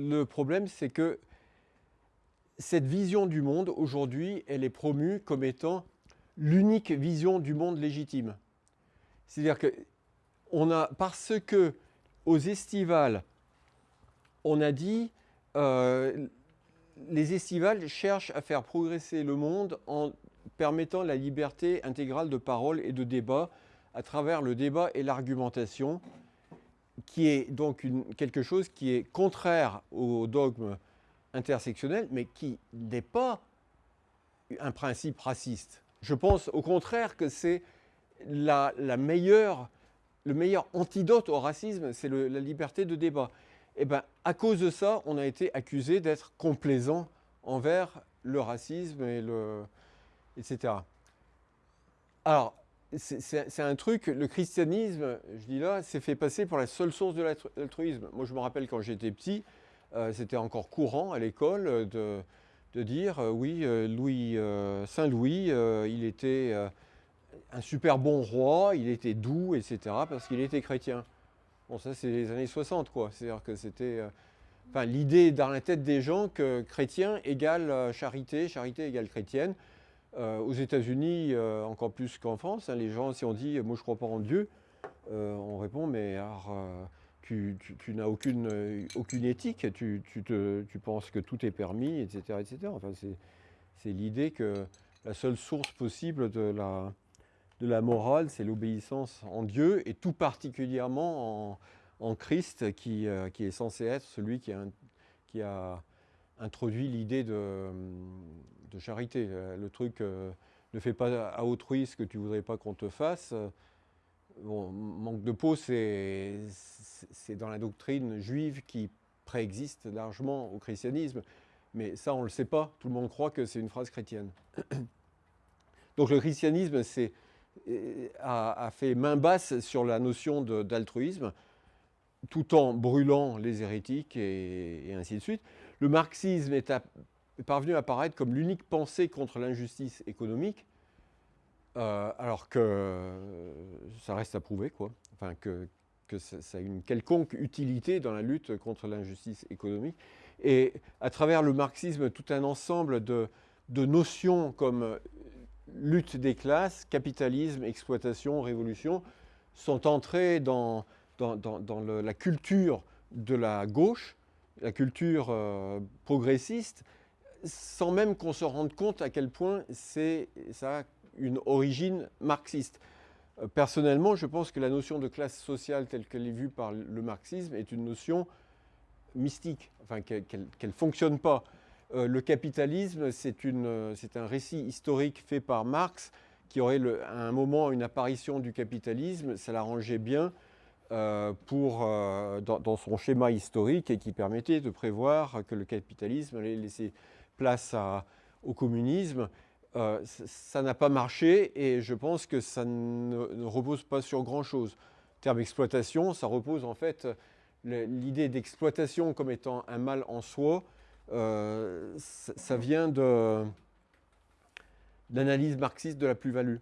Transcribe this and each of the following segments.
Le problème, c'est que cette vision du monde, aujourd'hui, elle est promue comme étant l'unique vision du monde légitime. C'est-à-dire que parce que aux estivales, on a dit euh, les estivales cherchent à faire progresser le monde en permettant la liberté intégrale de parole et de débat à travers le débat et l'argumentation, qui est donc quelque chose qui est contraire au dogme intersectionnel, mais qui n'est pas un principe raciste. Je pense au contraire que c'est la, meilleure, le meilleur antidote au racisme, c'est la liberté de débat. Et eh bien, à cause de ça, on a été accusé d'être complaisant envers le racisme, et le, etc. Alors, c'est un truc, le christianisme, je dis là, s'est fait passer pour la seule source de l'altruisme. Moi, je me rappelle quand j'étais petit, euh, c'était encore courant à l'école de, dire, euh, oui, euh, Louis, Saint Louis, il était un super bon roi, il était doux, etc., parce qu'il était chrétien. Bon, ça, c'est les années 60, quoi. C'est-à-dire que c'était... Enfin, l'idée dans la tête des gens que chrétien égale charité, charité égale chrétienne. Aux États-Unis, encore plus qu'en France, hein, les gens, si on dit « moi je crois pas en Dieu on répond « mais tu, n'as aucune, éthique, tu, penses que tout est permis, etc. etc. Enfin, c'est l'idée que la seule source possible de la, morale, c'est l'obéissance en Dieu, et tout particulièrement en, Christ, qui, euh, est censé être celui qui a introduit l'idée de, charité. Le truc euh, ne fais pas à autrui ce que tu voudrais pas qu'on te fasse », Bon, manque de peau, c'est dans la doctrine juive qui préexiste largement au christianisme. Mais ça, on ne le sait pas. Tout le monde croit que c'est une phrase chrétienne. Donc le christianisme a, fait main basse sur la notion d'altruisme, tout en brûlant les hérétiques et, ainsi de suite. Le marxisme est, parvenu à apparaître comme l'unique pensée contre l'injustice économique, euh, alors que ça reste à prouver, quoi. Enfin, que, ça, a une quelconque utilité dans la lutte contre l'injustice économique. Et à travers le marxisme, tout un ensemble de, notions comme lutte des classes, capitalisme, exploitation, révolution, sont entrées dans, la culture de la gauche, la culture euh, progressiste, sans même qu'on se rende compte à quel point ça a une origine marxiste. Euh, personnellement, je pense que la notion de classe sociale telle qu'elle est vue par le marxisme est une notion mystique, enfin qu'elle ne fonctionne pas. Euh, le capitalisme, c'est un récit historique fait par Marx qui aurait à un moment une apparition du capitalisme, ça l'arrangeait bien pour, dans, son schéma historique et qui permettait de prévoir que le capitalisme allait laisser place au communisme euh, ça n'a pas marché et je pense que ça ne, repose pas sur grand-chose. Terme exploitation, ça repose en fait, l'idée d'exploitation comme étant un mal en soi, euh, ça, vient de l'analyse marxiste de la plus-value.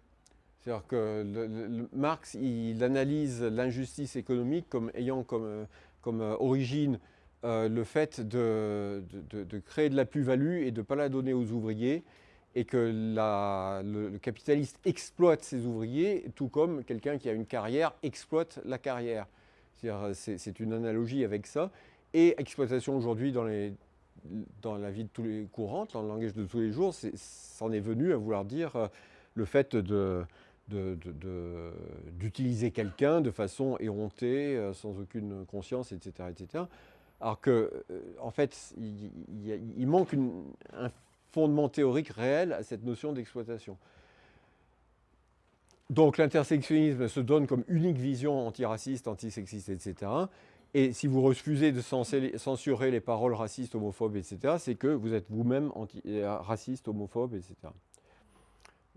C'est-à-dire que Marx, il analyse l'injustice économique comme ayant comme, comme origine euh, le fait de, de, créer de la plus-value et de ne pas la donner aux ouvriers et que le, capitaliste exploite ses ouvriers, tout comme quelqu'un qui a une carrière exploite la carrière. C'est une analogie avec ça. Et exploitation aujourd'hui dans, la vie de tous les courante, dans le langage de tous les jours, c'en est, venu à vouloir dire euh, le fait d'utiliser quelqu'un de façon éhontée, euh, sans aucune conscience, etc. etc. Alors que, euh, en fait, il, manque un fondement théorique réel à cette notion d'exploitation. Donc l'intersectionnisme se donne comme unique vision antiraciste, antisexiste, etc. Et si vous refusez de censurer les paroles racistes, homophobes, etc., c'est que vous êtes vous-même raciste, homophobe, etc.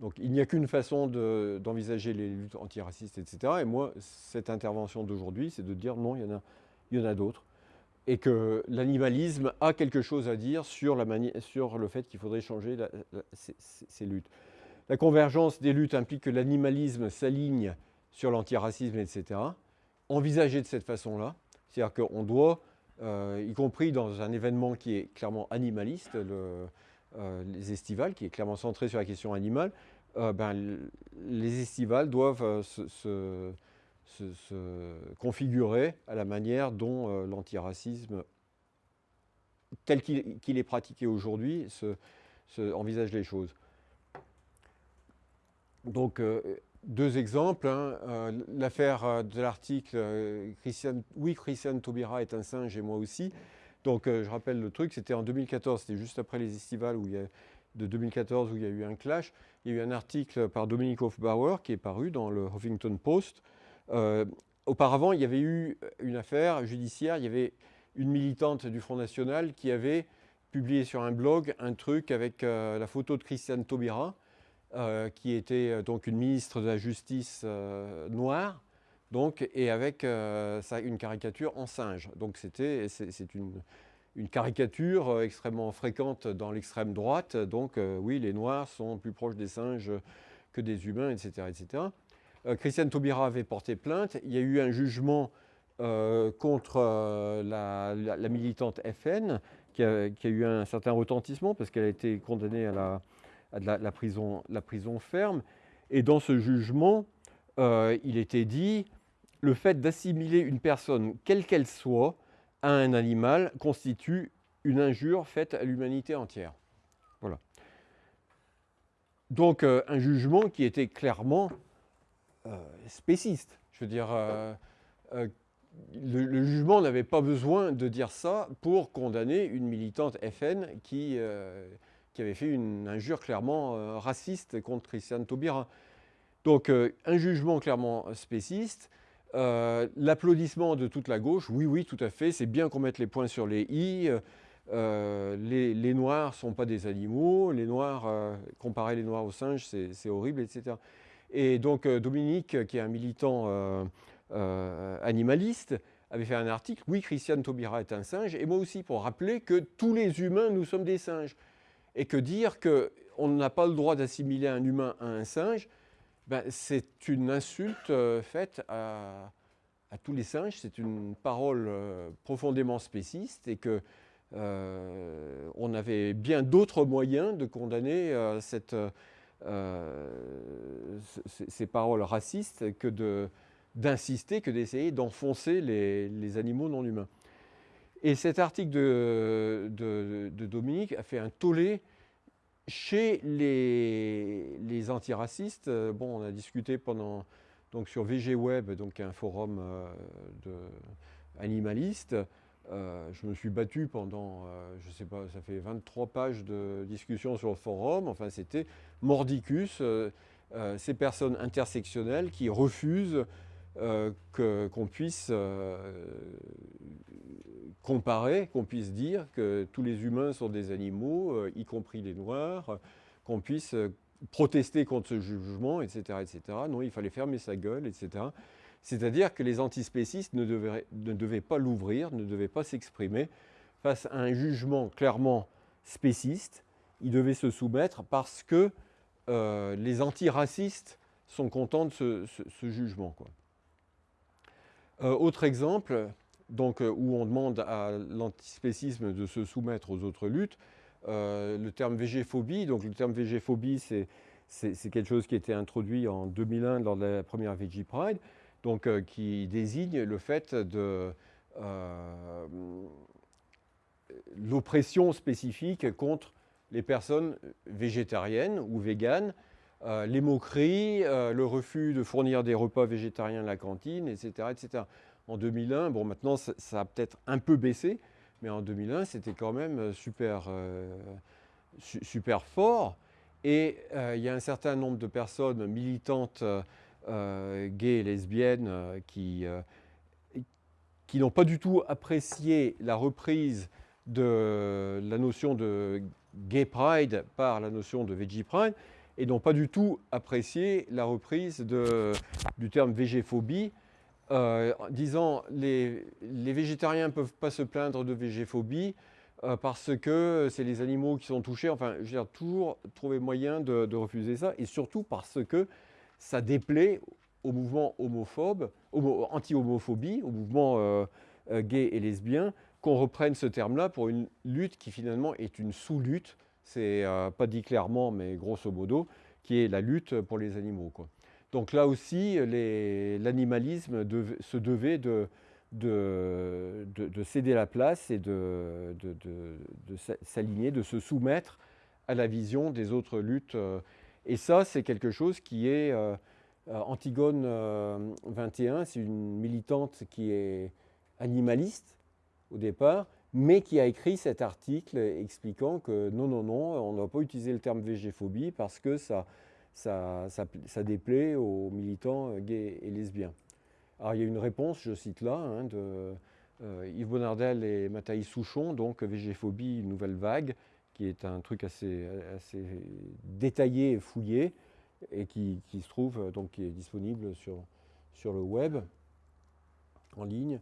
Donc il n'y a qu'une façon d'envisager les luttes antiracistes, etc. Et moi, cette intervention d'aujourd'hui, c'est de dire non, il y en a, d'autres et que l'animalisme a quelque chose à dire sur, le fait qu'il faudrait changer ces, luttes. La convergence des luttes implique que l'animalisme s'aligne sur l'antiracisme, etc. Envisagé de cette façon-là, c'est-à-dire qu'on doit y compris dans un événement qui est clairement animaliste, les estivales, qui est clairement centré sur la question animale, ben, les estivales doivent se, configurer à la manière dont l'antiracisme tel qu'il est pratiqué aujourd'hui, envisage les choses. Donc, euh, deux exemples. Hein. Euh, l'affaire euh, de l'article Oui, Christiane Taubira est un singe et moi aussi ». Donc, je rappelle le truc, c'était en 2014, c'était juste après les estivales où il y a, de 2014 où il y a eu un clash. Il y a eu un article par Dominique Hofbauer qui est paru dans le Huffington Post. auparavant, il y avait eu une affaire judiciaire, il y avait une militante du Front National qui avait publié sur un blog un truc avec euh, la photo de Christiane Taubira, euh, qui était euh, donc une ministre de la Justice noire, donc, et avec ça, une caricature en singe. Donc c'était, c'est une, une, caricature extrêmement fréquente dans l'extrême droite. Donc oui, les Noirs sont plus proches des singes que des humains, etc. etc. Christiane Taubira avait porté plainte. Il y a eu un jugement euh, contre euh, la, militante FN, qui a, eu un certain retentissement parce qu'elle a été condamnée à, la, prison, ferme. Et dans ce jugement, euh, il était dit le fait d'assimiler une personne, quelle qu'elle soit, à un animal constitue une injure faite à l'humanité entière. Voilà. Donc un jugement qui était clairement spéciste. Je veux dire, le, jugement n'avait pas besoin de dire ça pour condamner une militante FN qui, euh, qui avait fait une injure clairement euh, raciste contre Christiane Taubira. Donc euh, un jugement clairement spéciste, l'applaudissement de toute la gauche, oui, oui, tout à fait, c'est bien qu'on mette les points sur les i, les, les, Noirs ne sont pas des animaux, les Noirs, comparer les Noirs aux singes, c'est horrible, etc. Et donc Dominique, qui est un militant euh, animaliste, avait fait un article, oui, Christiane Taubira est un singe, et moi aussi, pour rappeler que tous les humains, nous sommes des singes. Et que dire qu'on n'a pas le droit d'assimiler un humain à un singe, ben, c'est une insulte euh, faite à, tous les singes, c'est une parole euh, profondément spéciste, et que on avait bien d'autres moyens de condamner ces paroles racistes que d'insister que d'essayer d'enfoncer les, animaux non humains. Et cet article de, Dominique a fait un tollé chez les, antiracistes. Bon, on a discuté pendant, donc sur VG Web, donc un forum euh, de, animaliste. Euh, je me suis battu pendant, euh, je sais pas, ça fait 23 pages de discussion sur le forum. Enfin, c'était mordicus, ces personnes intersectionnelles qui refusent euh, qu'on puisse euh, comparer, qu'on puisse dire que tous les humains sont des animaux, euh, y compris les noirs, qu'on puisse protester contre ce jugement, etc., etc. Non, il fallait fermer sa gueule, etc. C'est-à-dire que les antispécistes ne devaient, ne devaient pas l'ouvrir, ne devaient pas s'exprimer face à un jugement clairement spéciste. Ils devaient se soumettre parce que les antiracistes sont contents de ce, jugement. Quoi. Euh, autre exemple, donc, euh, où on demande à l'antispécisme de se soumettre aux autres luttes, euh, le terme végéphobie, donc le terme végéphobie, c'est quelque chose qui a été introduit en 2001 lors de la première Veggie Pride, donc qui désigne le fait de l'oppression spécifique contre les personnes végétariennes ou véganes euh, les moqueries, euh, le refus de fournir des repas végétariens à la cantine, etc. etc. En 2001, bon maintenant ça, a peut-être un peu baissé, mais en 2001 c'était quand même euh, super, super fort. Et il y a un certain nombre de personnes militantes gays et lesbiennes qui, qui n'ont pas du tout apprécié la reprise de la notion de gay pride par la notion de veggie pride et n'ont pas du tout apprécié la reprise du terme végéphobie, euh, disant les, les végétariens ne peuvent pas se plaindre de végéphobie euh, parce que c'est les animaux qui sont touchés. Enfin, je veux dire, toujours trouver moyen de, refuser ça, et surtout parce que ça déplaît au mouvement homophobe, anti-homophobie, au mouvement euh, gay et lesbien, qu'on reprenne ce terme-là pour une lutte qui finalement est une sous-lutte, c'est pas dit clairement, mais grosso modo, qui est la lutte pour les animaux. Donc là aussi, l'animalisme se devait de, de, de, céder la place et de, s'aligner, de se soumettre à la vision des autres luttes. Et ça, c'est quelque chose qui est... Euh, Antigone 21, euh, c'est une militante qui est animaliste au départ, mais qui a écrit cet article expliquant que non, non, non, on ne doit pas utiliser le terme végéphobie parce que ça, ça, déplaît aux militants gays et lesbiens. Alors il y a une réponse, je cite là, hein, de euh, Yves Bonardel et Mathaïs Souchon, donc Végéphobie, une nouvelle vague, qui est un truc assez, détaillé et fouillé, et qui, se trouve, donc qui est disponible sur le web, en ligne.